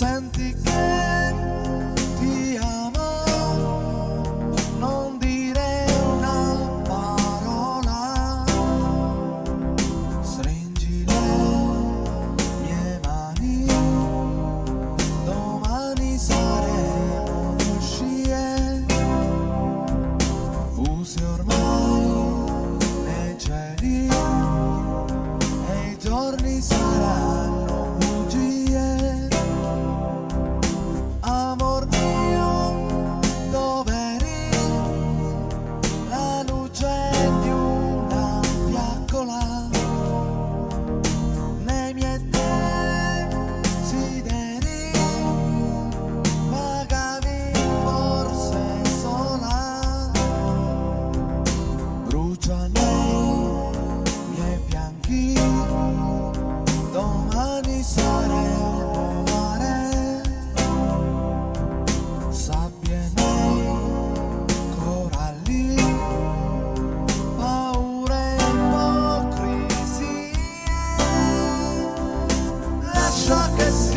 santi truck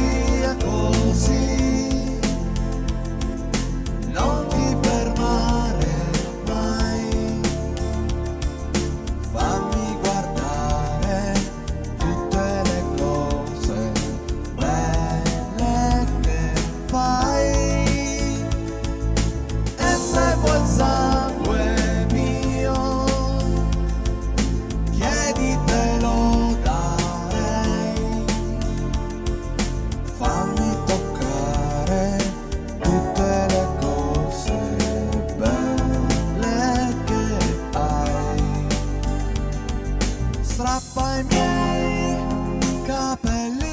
strappa i miei capelli